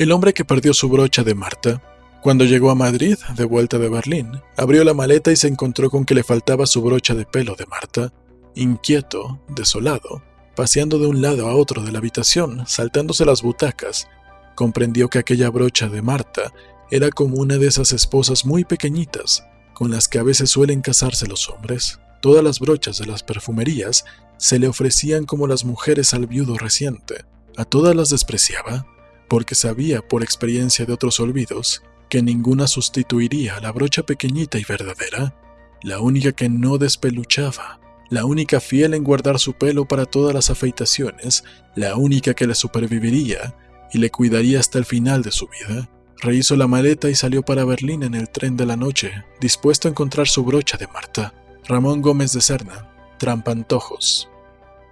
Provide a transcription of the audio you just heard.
El hombre que perdió su brocha de Marta. Cuando llegó a Madrid, de vuelta de Berlín, abrió la maleta y se encontró con que le faltaba su brocha de pelo de Marta. Inquieto, desolado, paseando de un lado a otro de la habitación, saltándose las butacas, comprendió que aquella brocha de Marta era como una de esas esposas muy pequeñitas con las que a veces suelen casarse los hombres. Todas las brochas de las perfumerías se le ofrecían como las mujeres al viudo reciente. A todas las despreciaba, porque sabía por experiencia de otros olvidos que ninguna sustituiría la brocha pequeñita y verdadera, la única que no despeluchaba, la única fiel en guardar su pelo para todas las afeitaciones, la única que le superviviría y le cuidaría hasta el final de su vida. Rehizo la maleta y salió para Berlín en el tren de la noche, dispuesto a encontrar su brocha de Marta. Ramón Gómez de Serna, Trampantojos.